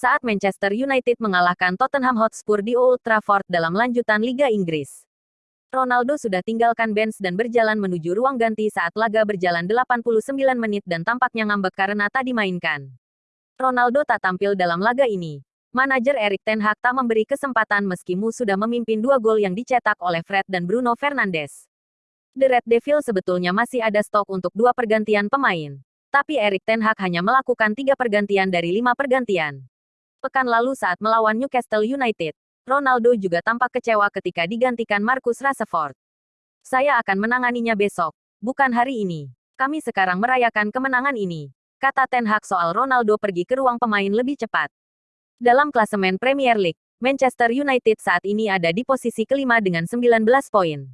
saat Manchester United mengalahkan Tottenham Hotspur di Old Trafford dalam lanjutan Liga Inggris. Ronaldo sudah tinggalkan bench dan berjalan menuju ruang ganti saat laga berjalan 89 menit dan tampaknya ngambek karena tak dimainkan. Ronaldo tak tampil dalam laga ini. Manajer Erik Ten Hag tak memberi kesempatan meski Mu sudah memimpin dua gol yang dicetak oleh Fred dan Bruno Fernandes. The Red Devil sebetulnya masih ada stok untuk dua pergantian pemain. Tapi Erik Ten Hag hanya melakukan tiga pergantian dari lima pergantian. Pekan lalu saat melawan Newcastle United, Ronaldo juga tampak kecewa ketika digantikan Marcus Rashford. Saya akan menanganinya besok, bukan hari ini. Kami sekarang merayakan kemenangan ini. Kata Ten Hag soal Ronaldo pergi ke ruang pemain lebih cepat. Dalam klasemen Premier League, Manchester United saat ini ada di posisi kelima dengan 19 poin.